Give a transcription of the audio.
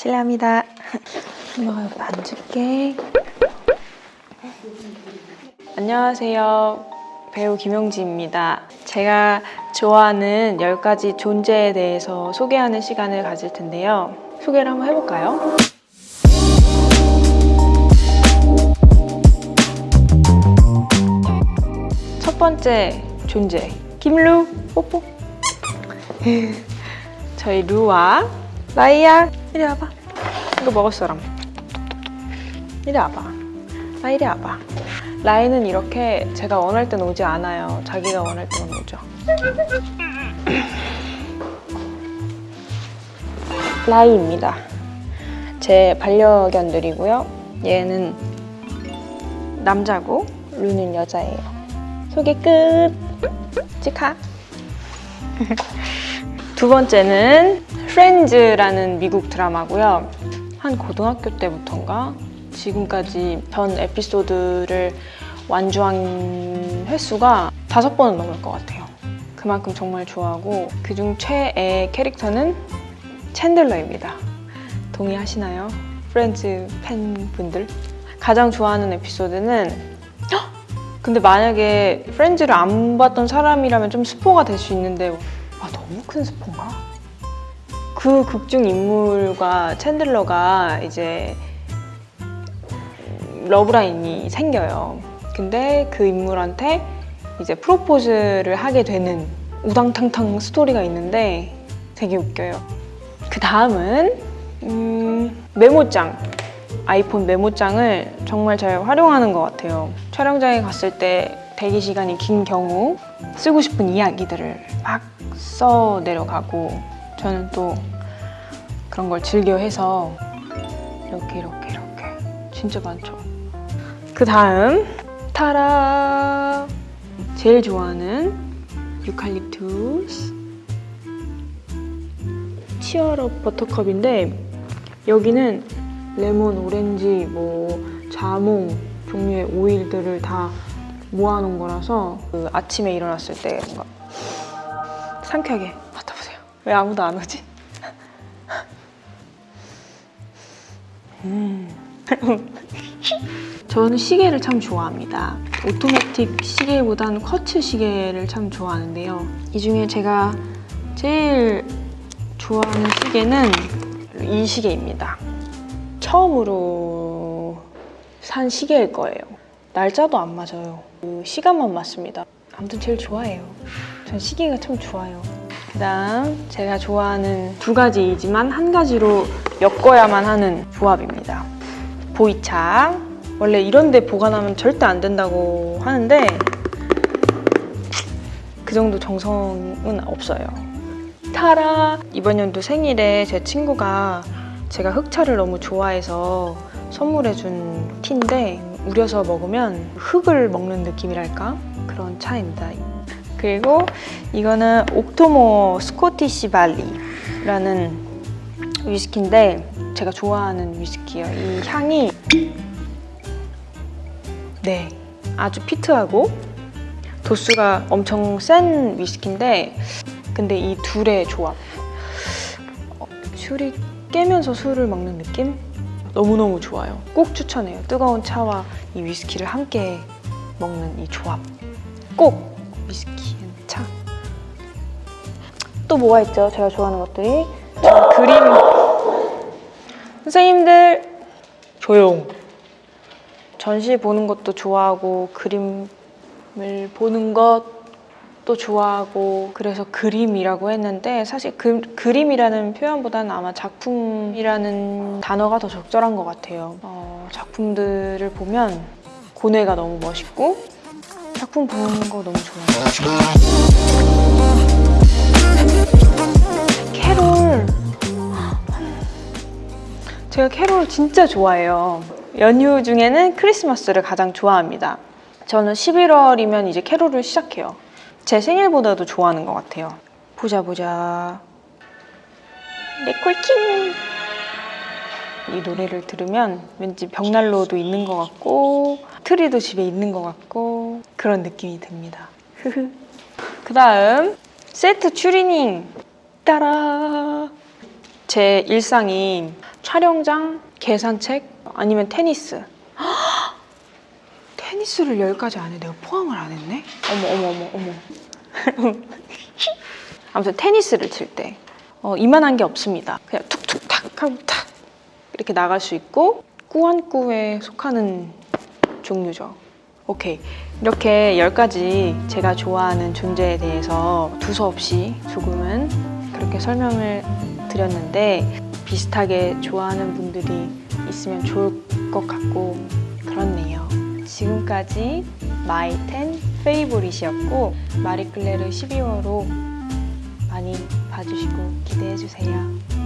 실례합니다. 엄마가 여기 앉을게. 안녕하세요. 배우 김용지입니다. 제가 좋아하는 10가지 존재에 대해서 소개하는 시간을 가질 텐데요. 소개를 한번 해볼까요? 첫 번째 존재 김루 뽀뽀 저희 루와 라이야 이리 와봐 이거 먹을 사람. 이리 와봐. 아 이리 와봐. 라이는 이렇게 제가 원할 땐 오지 않아요. 자기가 원할 때만 오죠. 라이입니다. 제 반려견들이고요. 얘는 남자고 루는 여자예요. 소개 끝. 치카 두 번째는 프렌즈라는 미국 드라마고요 한 고등학교 때부터인가 지금까지 전 에피소드를 완주한 횟수가 다섯 번은 넘을 것 같아요 그만큼 정말 좋아하고 그중 최애 캐릭터는 챈들러입니다 동의하시나요? 프렌즈 팬분들? 가장 좋아하는 에피소드는 헉! 근데 만약에 프렌즈를 안 봤던 사람이라면 좀 스포가 될 수 있는데 아 너무 큰 스포인가? 그 극중 인물과 챈들러가 이제 러브라인이 생겨요. 근데 그 인물한테 이제 프로포즈를 하게 되는 우당탕탕 스토리가 있는데 되게 웃겨요. 그 다음은 음, 메모장. 아이폰 메모장을 정말 잘 활용하는 것 같아요. 촬영장에 갔을 때 대기 시간이 긴 경우 쓰고 싶은 이야기들을 막 써 내려가고 저는 또 그런 걸 즐겨 해서 이렇게 이렇게 이렇게 진짜 많죠. 그 다음 타라 제일 좋아하는 유칼립투스 치얼업 버터컵인데 여기는 레몬, 오렌지, 뭐 자몽 종류의 오일들을 다 모아놓은 거라서 그 아침에 일어났을 때 뭔가 상쾌하게 맡아보세요. 왜 아무도 안 오지? 음. 저는 시계를 참 좋아합니다. 오토매틱 시계보다는 쿼츠 시계를 참 좋아하는데요. 이 중에 제가 제일 좋아하는 시계는 이 시계입니다. 처음으로 산 시계일 거예요. 날짜도 안 맞아요. 그 시간만 맞습니다. 아무튼 제일 좋아해요. 전 시계가 참 좋아요. 그 다음 제가 좋아하는 두 가지이지만 한 가지로 엮어야만 하는 조합입니다. 보이차. 원래 이런 데 보관하면 절대 안 된다고 하는데 그 정도 정성은 없어요. 타라! 이번 연도 생일에 제 친구가 제가 흑차를 너무 좋아해서 선물해준 티인데 우려서 먹으면 흙을 먹는 느낌이랄까? 그런 차입니다. 그리고 이거는 옥토모 스코티시 발리라는 위스키인데 제가 좋아하는 위스키예요. 이 향이 네 아주 피트하고 도수가 엄청 센 위스키인데 근데 이 둘의 조합 어, 술이 깨면서 술을 먹는 느낌? 너무너무 좋아요. 꼭 추천해요. 뜨거운 차와 이 위스키를 함께 먹는 이 조합. 꼭 위스키, 차. 또 뭐가 있죠? 제가 좋아하는 것들이. 저 그림. 선생님들, 조용. 전시 보는 것도 좋아하고, 그림을 보는 것도 좋아하고, 그래서 그림이라고 했는데, 사실 그, 그림이라는 표현보다는 아마 작품이라는 단어가 더 적절한 것 같아요. 어, 작품들을 보면 고뇌가 너무 멋있고, 작품 보는 거 너무 좋아요. 제가 캐롤 진짜 좋아해요. 연휴 중에는 크리스마스를 가장 좋아합니다. 저는 11월이면 이제 캐롤을 시작해요. 제 생일보다도 좋아하는 것 같아요. 보자 보자. 레콜킹. 이 노래를 들으면 왠지 벽난로도 있는 것 같고 트리도 집에 있는 것 같고 그런 느낌이 듭니다. 그 다음 세트 추리닝 따라 제 일상이 촬영장, 계산책, 아니면 테니스. 테니스를 10가지 안에 내가 포함을 안 했네? 어머, 어머, 어머, 어머. 아무튼 테니스를 칠때 어, 이만한 게 없습니다. 그냥 툭툭 탁 하고 탁 이렇게 나갈 수 있고 꾸안꾸에 속하는 종류죠. 오케이. 이렇게 10가지 제가 좋아하는 존재에 대해서 두서없이 조금은 그렇게 설명을 드렸는데 비슷하게 좋아하는 분들이 있으면 좋을 것 같고 그렇네요. 지금까지 my 10 favorite이었고 마리클레르 12호로 많이 봐주시고 기대해주세요.